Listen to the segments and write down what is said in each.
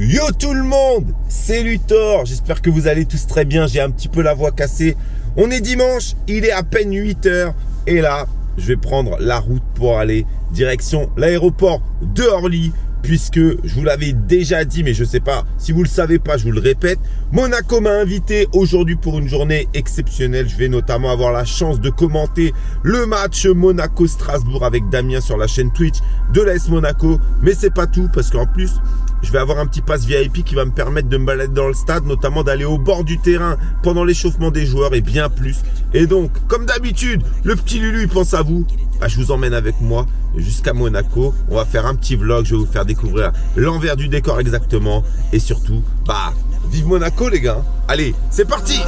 Yo tout le monde, c'est Luthor, j'espère que vous allez tous très bien, j'ai un petit peu la voix cassée. On est dimanche, il est à peine 8h et là, je vais prendre la route pour aller direction l'aéroport de Orly puisque je vous l'avais déjà dit, mais je ne sais pas, si vous ne le savez pas, je vous le répète, Monaco m'a invité aujourd'hui pour une journée exceptionnelle. Je vais notamment avoir la chance de commenter le match Monaco-Strasbourg avec Damien sur la chaîne Twitch de l'AS Monaco. Mais c'est pas tout, parce qu'en plus, je vais avoir un petit pass VIP qui va me permettre de me balader dans le stade, notamment d'aller au bord du terrain pendant l'échauffement des joueurs et bien plus. Et donc, comme d'habitude, le petit Lulu, il pense à vous. Bah, je vous emmène avec moi jusqu'à Monaco. On va faire un petit vlog, je vais vous faire découvrir l'envers du décor exactement. Et surtout, bah, vive Monaco les gars. Allez, c'est parti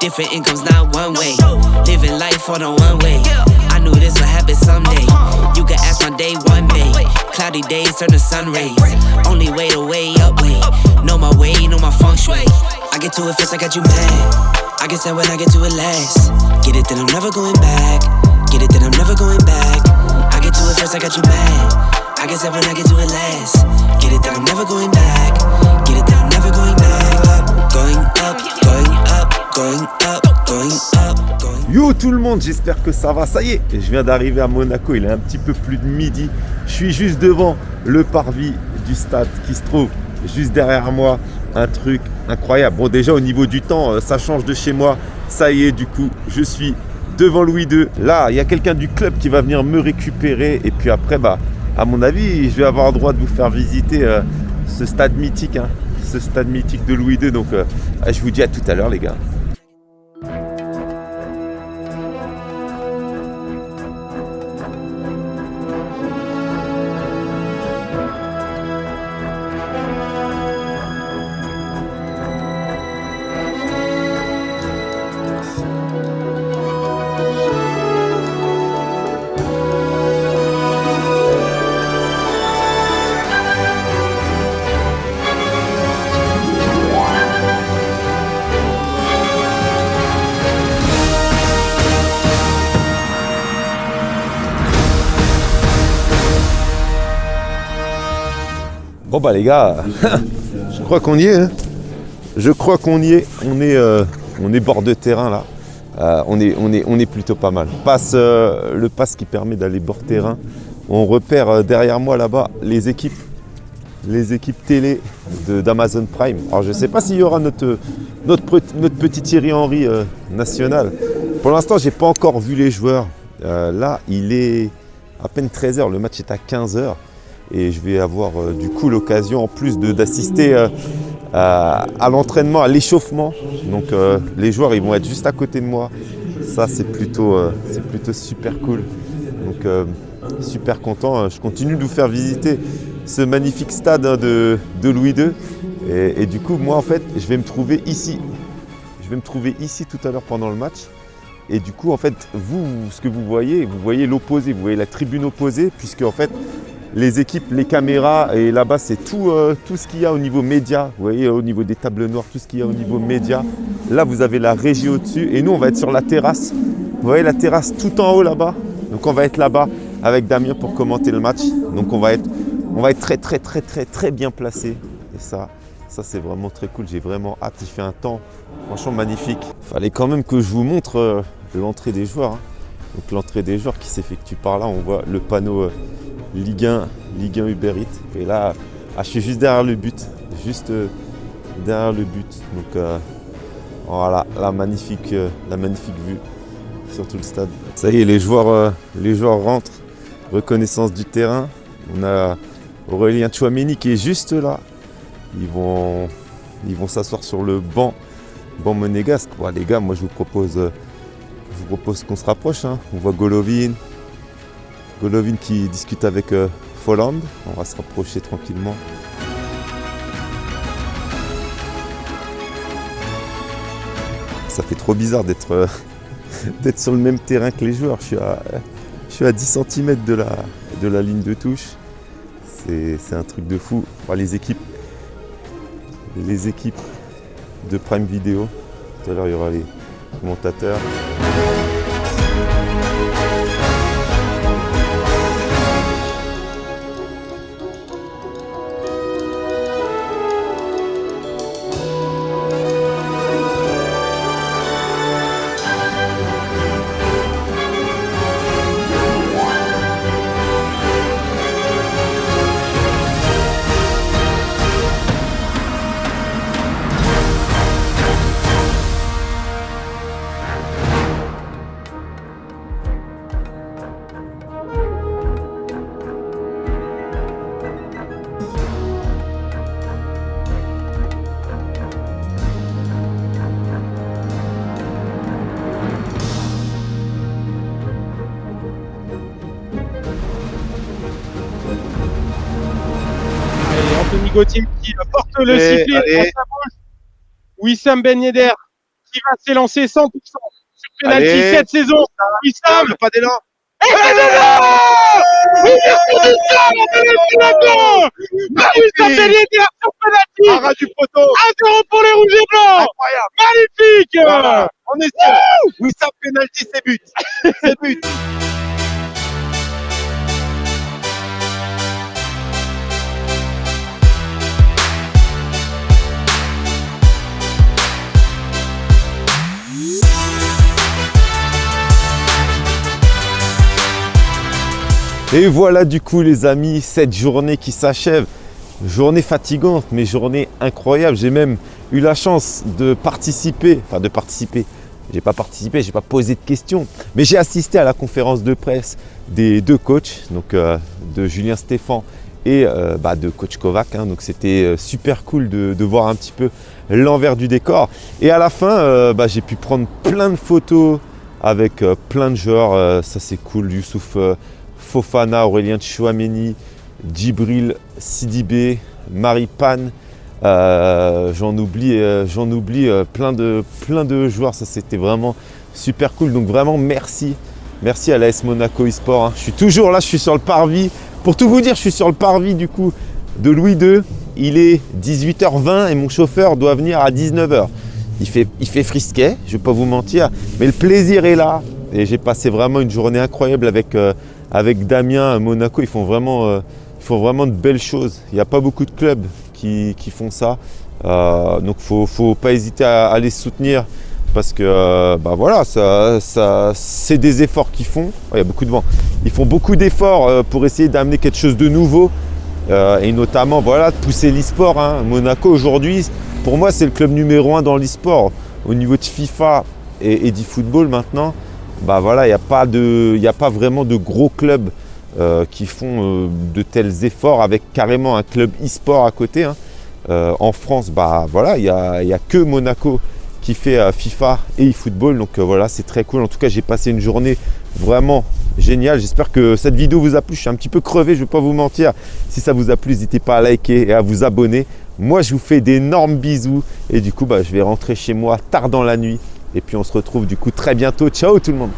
Different incomes, not one way. Living life on a one way. I knew this would happen someday. You can ask my day one day. Cloudy days turn to sun rays. Only way to way up way. Know my way, know my feng shui. I get to it first, I got you mad. I get sad when I get to it last. Get it, then I'm never going back. Get it, then I'm never going back. I get to it first, I got you mad. I get sad when I get to it last. Get it, then I'm never going back. Get it, then I'm never going back. Going up, going up, Yo tout le monde, j'espère que ça va. Ça y est, je viens d'arriver à Monaco, il est un petit peu plus de midi. Je suis juste devant le parvis du stade qui se trouve juste derrière moi. Un truc incroyable. Bon déjà au niveau du temps, euh, ça change de chez moi. Ça y est, du coup, je suis devant Louis II. Là, il y a quelqu'un du club qui va venir me récupérer. Et puis après, bah, à mon avis, je vais avoir le droit de vous faire visiter euh, ce stade mythique. Hein. ce stade mythique de Louis II. Donc, euh, je vous dis à tout à l'heure les gars. Bon bah les gars, je crois qu'on y est. Hein. Je crois qu'on y est. On est, euh, on est bord de terrain là. Euh, on, est, on, est, on est plutôt pas mal. Passe, euh, le pass qui permet d'aller bord terrain. On repère derrière moi là-bas les équipes, les équipes télé d'Amazon Prime. Alors je ne sais pas s'il y aura notre, notre, notre, petit Thierry Henry national. Pour l'instant, je n'ai pas encore vu les joueurs. là, il est à peine 13h, le match est à 15h et je vais avoir euh, du coup l'occasion en plus d'assister euh, à, l'entraînement, à l'échauffement. Donc euh, les joueurs ils vont être juste à côté de moi. Ça c'est plutôt, plutôt super cool. Donc super content. Je continue de vous faire visiter ce magnifique stade hein, de, Louis II. Et, du coup moi en fait je vais me trouver ici. Je vais me trouver ici tout à l'heure pendant le match. Et du coup, en fait, vous, ce que vous voyez, vous voyez l'opposé, vous voyez la tribune opposée, puisque en fait, les équipes, les caméras, et là-bas c'est tout, euh, tout ce qu'il y a au niveau média, vous voyez au niveau des tables noires, tout ce qu'il y a au niveau média. Là vous avez la régie au-dessus et nous on va être sur la terrasse. Vous voyez la terrasse tout en haut là-bas. Donc on va être là-bas avec Damien pour commenter le match. Donc on va être, on va être très très très très très bien placé. Et ça, ça c'est vraiment très cool. J'ai vraiment hâte. Il fait un temps franchement magnifique. Fallait quand même que je vous montre euh, l'entrée des joueurs. Hein. Donc l'entrée des joueurs qui s'effectue par là. On voit le panneau euh, Ligue 1, Ligue 1 Uber Eats. Et là, ah, je suis juste derrière le but, juste euh, derrière le but. Donc euh, voilà, la magnifique, euh, la magnifique vue sur tout le stade. Ça y est, les joueurs, les joueurs rentrent. Reconnaissance du terrain. On a Aurélien Chouameni qui est juste là. Ils vont, ils vont s'asseoir sur le banc, banc monégasque. les gars, moi je vous propose, je propose qu'on se rapproche. Hein. On voit Golovin, Golovin qui discute avec euh, Folland. On va se rapprocher tranquillement. Ça fait trop bizarre d'être euh, sur le même terrain que les joueurs. Je suis à, je suis à 10 cm de la, ligne de touche. C'est un truc de fou. les équipes, les équipes de Prime Video. Tout à l'heure, il y aura les commentateurs. Gauthier qui porte le sifflet Wissam Ben Yedder qui va s'élancer 100% sur penalty cette saison. Wissam. Pas d'élan. Et c'est Wissam Ben Yedder sur penalty. Arrêt du poteau. 1-0 pour les rouges et blancs. Incroyable. Magnifique. Voilà. On est sûr. Wissam penalty c'est but. C'est but Et voilà du coup les amis, cette journée qui s'achève. Journée fatigante, mais journée incroyable. J'ai même eu la chance de participer, enfin de participer, j'ai pas participé, j'ai pas posé de questions, mais j'ai assisté à la conférence de presse des deux coachs, donc euh, de Julien Stéphan et euh, bah, de coach Kovac. Hein. donc c'était euh, super cool de, voir un petit peu l'envers du décor. Et à la fin, bah, j'ai pu prendre plein de photos avec plein de joueurs. ça c'est cool, Youssouf Fofana, Aurélien Chouameni, Djibril Sidibé, Marie Pan, euh, j'en oublie, euh, j'en euh, plein, de, plein de joueurs, ça c'était vraiment super cool. Donc vraiment merci, merci à l'AS Monaco eSport. Hein. Je suis toujours là, je suis sur le parvis. Pour tout vous dire, je suis sur le parvis du coup de Louis II. Il est 18h20 et mon chauffeur doit venir à 19h. Il fait, il fait frisquet, je ne vais pas vous mentir, mais le plaisir est là. Et j'ai passé vraiment une journée incroyable avec avec Damien Monaco, ils font vraiment, euh, ils font vraiment de belles choses. Il n'y a pas beaucoup de clubs qui, font ça. Euh, donc il ne faut pas hésiter à, les soutenir parce que euh, bah voilà, ça, ça c'est des efforts qu'ils font. il y a beaucoup de vent. Ils font beaucoup d'efforts pour essayer d'amener quelque chose de nouveau et notamment voilà, de pousser l'e-sport. Hein. Monaco aujourd'hui, pour moi, c'est le club numéro un dans l'e-sport. Au niveau de FIFA et, et d'e-football maintenant, bah voilà, il n'y a, pas a pas vraiment de gros clubs euh, qui font euh, de tels efforts avec carrément un club e-sport à côté. Hein. Euh, en France, bah voilà, il n'y a, a, que Monaco qui fait FIFA et e-football. Donc voilà, c'est très cool. En tout cas, j'ai passé une journée vraiment géniale. J'espère que cette vidéo vous a plu. Je suis un petit peu crevé, je ne vais pas vous mentir. Si ça vous a plu, n'hésitez pas à liker et à vous abonner. Moi, je vous fais d'énormes bisous. Et du coup, bah, je vais rentrer chez moi tard dans la nuit et puis on se retrouve du coup très bientôt. Ciao tout le monde